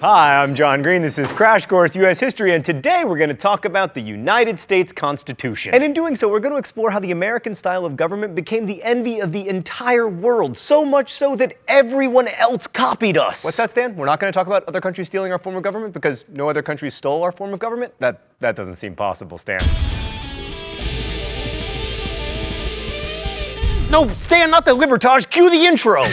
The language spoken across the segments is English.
Hi, I'm John Green. This is Crash Course U.S. History, and today we're going to talk about the United States Constitution. And in doing so, we're going to explore how the American style of government became the envy of the entire world, so much so that everyone else copied us. What's that, Stan? We're not going to talk about other countries stealing our form of government because no other country stole our form of government? That, that doesn't seem possible, Stan. No, Stan, not the Libertage. Cue the intro.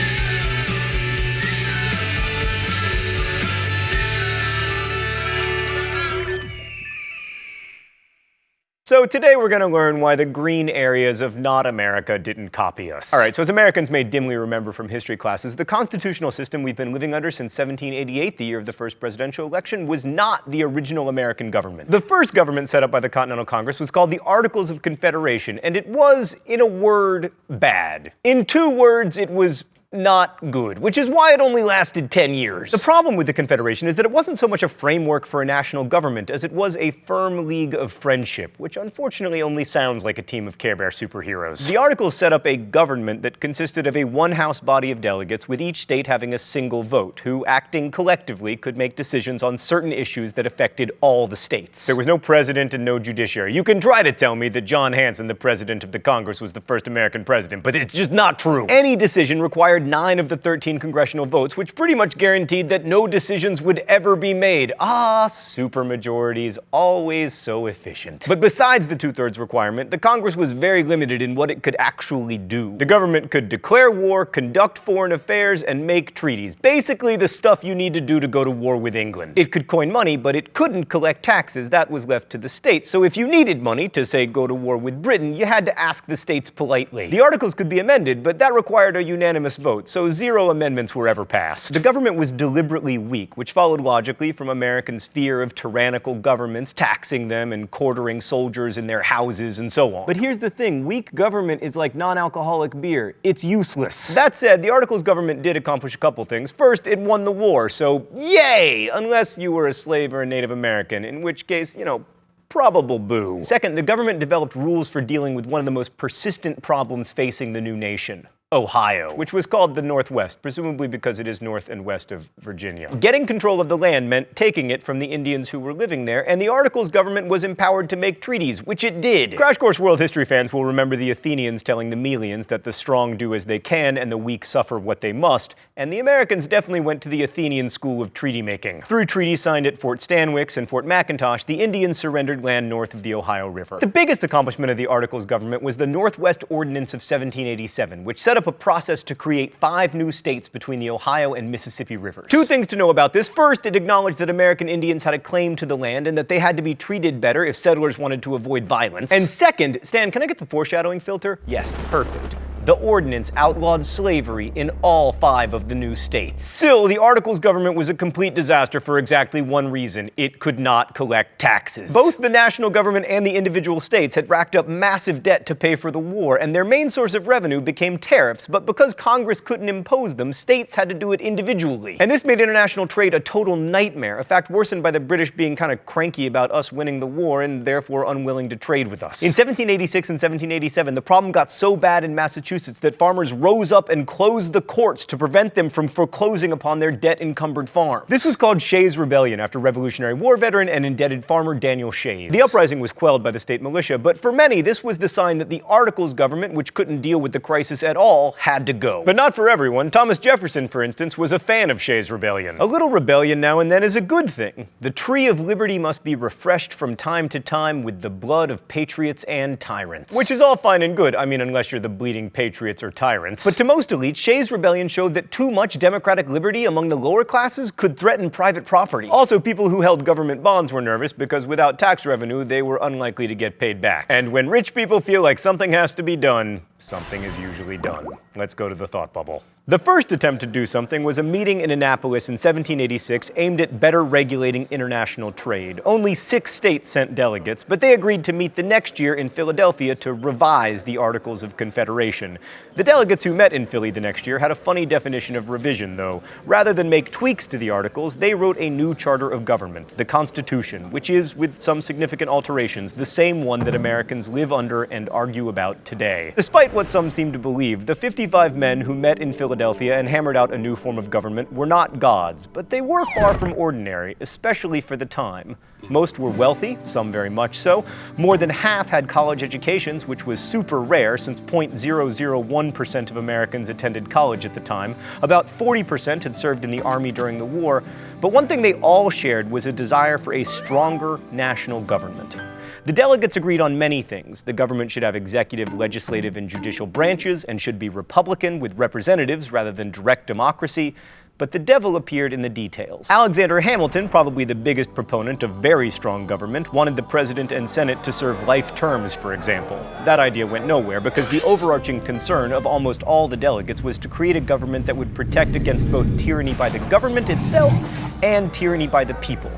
So today we're going to learn why the green areas of not America didn't copy us. All right, so as Americans may dimly remember from history classes, the constitutional system we've been living under since 1788, the year of the first presidential election, was not the original American government. The first government set up by the Continental Congress was called the Articles of Confederation, and it was, in a word, bad. In two words, it was not good, which is why it only lasted 10 years. The problem with the Confederation is that it wasn't so much a framework for a national government as it was a firm league of friendship, which unfortunately only sounds like a team of Care Bear superheroes. The Articles set up a government that consisted of a one-house body of delegates with each state having a single vote, who, acting collectively, could make decisions on certain issues that affected all the states. There was no president and no judiciary. You can try to tell me that John Hanson, the president of the Congress, was the first American president, but it's just not true. Any decision required required 9 of the 13 congressional votes, which pretty much guaranteed that no decisions would ever be made. Ah, supermajorities, always so efficient. But besides the two-thirds requirement, the Congress was very limited in what it could actually do. The government could declare war, conduct foreign affairs, and make treaties. Basically the stuff you need to do to go to war with England. It could coin money, but it couldn't collect taxes. That was left to the states. So if you needed money to, say, go to war with Britain, you had to ask the states politely. The articles could be amended, but that required a unanimous vote vote, so zero amendments were ever passed. The government was deliberately weak, which followed logically from Americans' fear of tyrannical governments taxing them and quartering soldiers in their houses and so on. But here's the thing, weak government is like non-alcoholic beer. It's useless. That said, the Articles government did accomplish a couple things. First, it won the war, so yay! Unless you were a slave or a Native American, in which case, you know, probable boo. Second, the government developed rules for dealing with one of the most persistent problems facing the new nation Ohio, which was called the Northwest, presumably because it is north and west of Virginia. Getting control of the land meant taking it from the Indians who were living there, and the Articles government was empowered to make treaties, which it did. Crash Course World History fans will remember the Athenians telling the Melians that the strong do as they can and the weak suffer what they must, and the Americans definitely went to the Athenian school of treaty making. Through treaties signed at Fort Stanwix and Fort McIntosh, the Indians surrendered land north of the Ohio River. The biggest accomplishment of the Articles government was the Northwest Ordinance of 1787, which set up a process to create five new states between the Ohio and Mississippi rivers. Two things to know about this. First, it acknowledged that American Indians had a claim to the land and that they had to be treated better if settlers wanted to avoid violence. And second, Stan, can I get the foreshadowing filter? Yes, perfect the ordinance outlawed slavery in all five of the new states. Still, the Articles government was a complete disaster for exactly one reason. It could not collect taxes. Both the national government and the individual states had racked up massive debt to pay for the war, and their main source of revenue became tariffs, but because Congress couldn't impose them, states had to do it individually. And this made international trade a total nightmare, a fact worsened by the British being kind of cranky about us winning the war and therefore unwilling to trade with us. In 1786 and 1787, the problem got so bad in Massachusetts Massachusetts that farmers rose up and closed the courts to prevent them from foreclosing upon their debt-encumbered farm. This was called Shays Rebellion after Revolutionary War veteran and indebted farmer Daniel Shays. The uprising was quelled by the state militia, but for many, this was the sign that the Articles government, which couldn't deal with the crisis at all, had to go. But not for everyone. Thomas Jefferson, for instance, was a fan of Shays Rebellion. A little rebellion now and then is a good thing. The tree of liberty must be refreshed from time to time with the blood of patriots and tyrants. Which is all fine and good, I mean unless you're the bleeding patriot patriots or tyrants. But to most elites, Shays' rebellion showed that too much democratic liberty among the lower classes could threaten private property. Also, people who held government bonds were nervous because without tax revenue, they were unlikely to get paid back. And when rich people feel like something has to be done, something is usually done. Let's go to the thought bubble. The first attempt to do something was a meeting in Annapolis in 1786 aimed at better regulating international trade. Only six states sent delegates, but they agreed to meet the next year in Philadelphia to revise the Articles of Confederation. The delegates who met in Philly the next year had a funny definition of revision, though. Rather than make tweaks to the Articles, they wrote a new charter of government, the Constitution, which is, with some significant alterations, the same one that Americans live under and argue about today. Despite what some seem to believe, the 55 men who met in Philadelphia and hammered out a new form of government were not gods, but they were far from ordinary, especially for the time. Most were wealthy, some very much so. More than half had college educations, which was super rare since 0.001% of Americans attended college at the time. About 40% had served in the army during the war. But one thing they all shared was a desire for a stronger national government. The delegates agreed on many things. The government should have executive, legislative, and judicial branches and should be Republican with representatives rather than direct democracy but the devil appeared in the details. Alexander Hamilton, probably the biggest proponent of very strong government, wanted the president and senate to serve life terms, for example. That idea went nowhere because the overarching concern of almost all the delegates was to create a government that would protect against both tyranny by the government itself and tyranny by the people.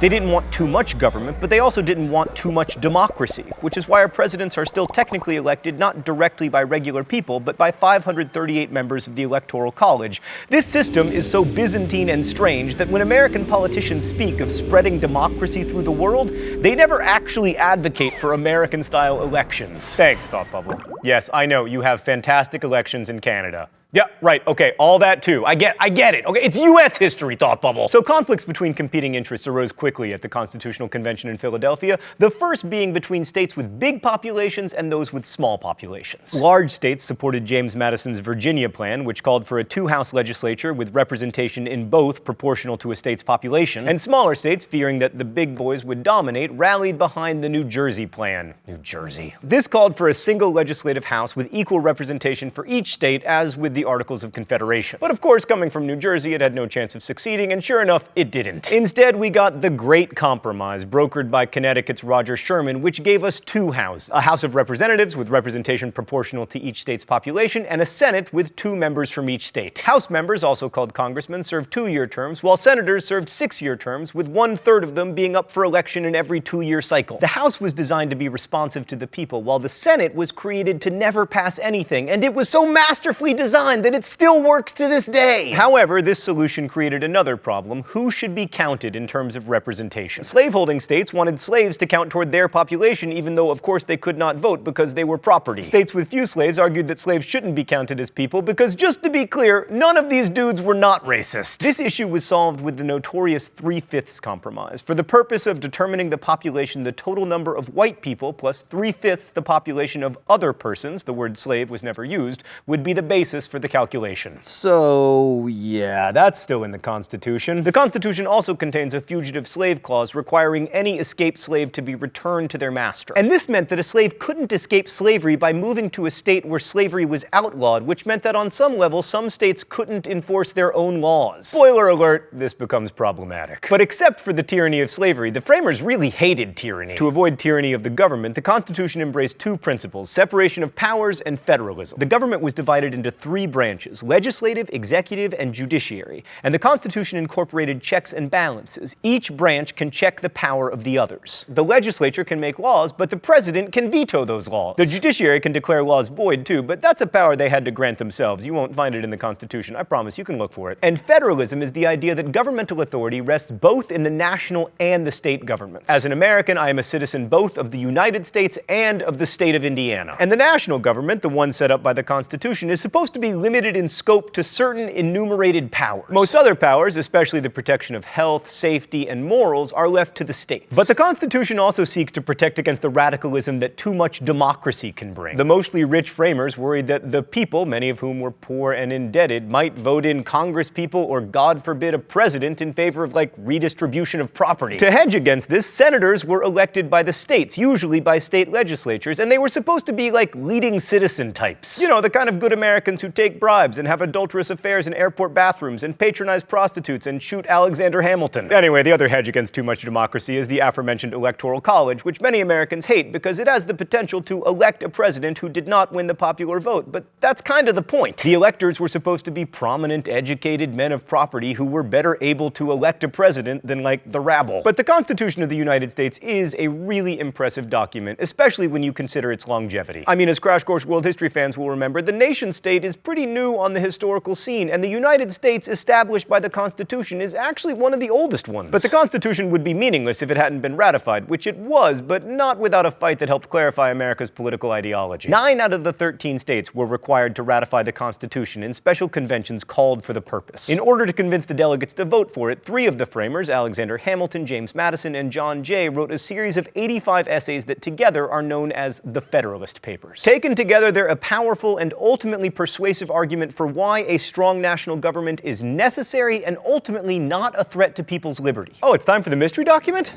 They didn't want too much government, but they also didn't want too much democracy, which is why our presidents are still technically elected not directly by regular people, but by 538 members of the Electoral College. This system is so Byzantine and strange that when American politicians speak of spreading democracy through the world, they never actually advocate for American-style elections. Thanks, Thought Bubble. Yes, I know, you have fantastic elections in Canada. Yeah, right, okay, all that too. I get, I get it. Okay, it's US history, thought bubble. So conflicts between competing interests arose quickly at the Constitutional Convention in Philadelphia, the first being between states with big populations and those with small populations. Large states supported James Madison's Virginia plan, which called for a two-house legislature with representation in both proportional to a state's population, and smaller states, fearing that the big boys would dominate, rallied behind the New Jersey plan. New Jersey. This called for a single legislative house with equal representation for each state, as with the the Articles of Confederation. But of course, coming from New Jersey, it had no chance of succeeding, and sure enough, it didn't. Instead, we got the Great Compromise, brokered by Connecticut's Roger Sherman, which gave us two houses. A House of Representatives with representation proportional to each state's population, and a Senate with two members from each state. House members, also called congressmen, served two-year terms, while senators served six-year terms, with one-third of them being up for election in every two-year cycle. The House was designed to be responsive to the people, while the Senate was created to never pass anything, and it was so masterfully designed that it still works to this day. However, this solution created another problem. Who should be counted in terms of representation? Slaveholding states wanted slaves to count toward their population, even though, of course, they could not vote because they were property. States with few slaves argued that slaves shouldn't be counted as people because, just to be clear, none of these dudes were not racist. This issue was solved with the notorious Three-Fifths Compromise. For the purpose of determining the population, the total number of white people plus three-fifths the population of other persons, the word slave was never used, would be the basis for the calculation. So, yeah, that's still in the Constitution. The Constitution also contains a fugitive slave clause requiring any escaped slave to be returned to their master. And this meant that a slave couldn't escape slavery by moving to a state where slavery was outlawed, which meant that on some level, some states couldn't enforce their own laws. Spoiler alert, this becomes problematic. But except for the tyranny of slavery, the framers really hated tyranny. To avoid tyranny of the government, the Constitution embraced two principles, separation of powers and federalism. The government was divided into three branches, legislative, executive, and judiciary, and the Constitution incorporated checks and balances. Each branch can check the power of the others. The legislature can make laws, but the president can veto those laws. The judiciary can declare laws void too, but that's a power they had to grant themselves. You won't find it in the Constitution, I promise, you can look for it. And federalism is the idea that governmental authority rests both in the national and the state governments. As an American, I am a citizen both of the United States and of the state of Indiana. And the national government, the one set up by the Constitution, is supposed to be limited in scope to certain enumerated powers. Most other powers, especially the protection of health, safety, and morals, are left to the states. But the Constitution also seeks to protect against the radicalism that too much democracy can bring. The mostly rich framers worried that the people, many of whom were poor and indebted, might vote in congresspeople or, God forbid, a president in favor of, like, redistribution of property. To hedge against this, senators were elected by the states, usually by state legislatures, and they were supposed to be like leading citizen types. You know, the kind of good Americans who take bribes and have adulterous affairs in airport bathrooms and patronize prostitutes and shoot Alexander Hamilton. Anyway, the other hedge against too much democracy is the aforementioned Electoral College, which many Americans hate because it has the potential to elect a president who did not win the popular vote. But that's kind of the point. The electors were supposed to be prominent, educated men of property who were better able to elect a president than, like, the rabble. But the Constitution of the United States is a really impressive document, especially when you consider its longevity. I mean, as Crash Course World History fans will remember, the nation state is pretty new on the historical scene, and the United States established by the Constitution is actually one of the oldest ones. But the Constitution would be meaningless if it hadn't been ratified, which it was, but not without a fight that helped clarify America's political ideology. Nine out of the 13 states were required to ratify the Constitution, and special conventions called for the purpose. In order to convince the delegates to vote for it, three of the framers, Alexander Hamilton, James Madison, and John Jay, wrote a series of 85 essays that together are known as the Federalist Papers. Taken together, they're a powerful and ultimately persuasive argument for why a strong national government is necessary and ultimately not a threat to people's liberty. Oh, it's time for the mystery document?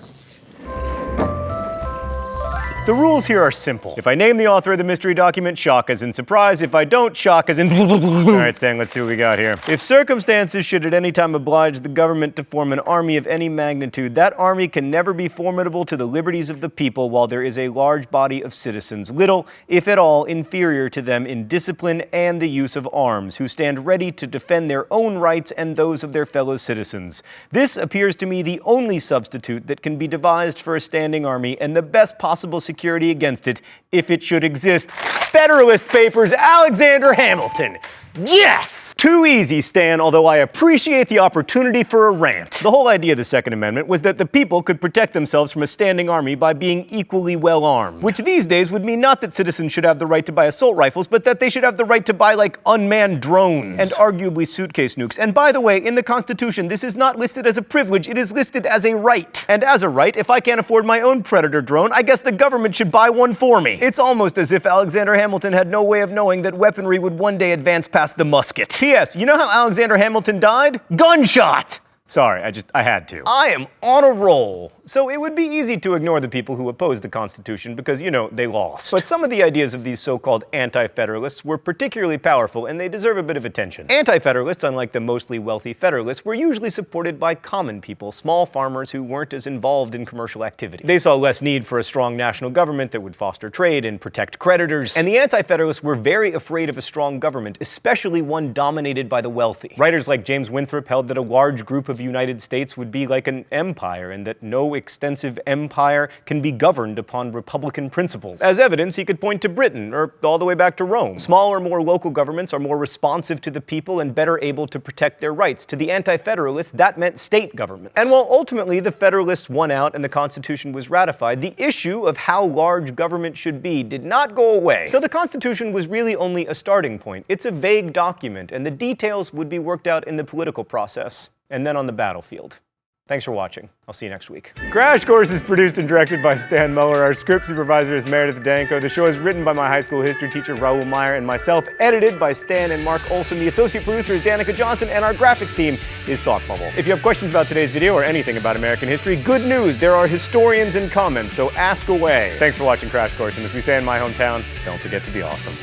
The rules here are simple. If I name the author of the mystery document, shock as in surprise. If I don't, shock as in All right, Stan, let's see what we got here. If circumstances should at any time oblige the government to form an army of any magnitude, that army can never be formidable to the liberties of the people while there is a large body of citizens, little, if at all, inferior to them in discipline and the use of arms, who stand ready to defend their own rights and those of their fellow citizens. This appears to me the only substitute that can be devised for a standing army and the best possible security against it if it should exist. Federalist Papers, Alexander Hamilton. Yes! Too easy, Stan, although I appreciate the opportunity for a rant. The whole idea of the Second Amendment was that the people could protect themselves from a standing army by being equally well armed. Which these days would mean not that citizens should have the right to buy assault rifles, but that they should have the right to buy, like, unmanned drones. And arguably suitcase nukes. And by the way, in the Constitution, this is not listed as a privilege, it is listed as a right. And as a right, if I can't afford my own Predator drone, I guess the government should buy one for me. It's almost as if Alexander Hamilton had no way of knowing that weaponry would one day advance past the musket. P.S. You know how Alexander Hamilton died? Gunshot! Sorry, I just, I had to. I am on a roll. So it would be easy to ignore the people who opposed the Constitution because, you know, they lost. But some of the ideas of these so-called anti-federalists were particularly powerful and they deserve a bit of attention. Anti-federalists, unlike the mostly wealthy federalists, were usually supported by common people, small farmers who weren't as involved in commercial activity. They saw less need for a strong national government that would foster trade and protect creditors. And the anti-federalists were very afraid of a strong government, especially one dominated by the wealthy. Writers like James Winthrop held that a large group of United States would be like an empire and that no extensive empire can be governed upon republican principles. As evidence, he could point to Britain, or all the way back to Rome. Smaller, more local governments are more responsive to the people and better able to protect their rights. To the anti-federalists, that meant state governments. And while ultimately the Federalists won out and the Constitution was ratified, the issue of how large government should be did not go away. So the Constitution was really only a starting point. It's a vague document, and the details would be worked out in the political process and then on the battlefield. Thanks for watching. I'll see you next week. Crash Course is produced and directed by Stan Muller. Our script supervisor is Meredith Danko. The show is written by my high school history teacher, Raoul Meyer, and myself, edited by Stan and Mark Olson. The associate producer is Danica Johnson, and our graphics team is Thought Bubble. If you have questions about today's video or anything about American history, good news, there are historians in comments, so ask away. Thanks for watching Crash Course, and as we say in my hometown, don't forget to be awesome.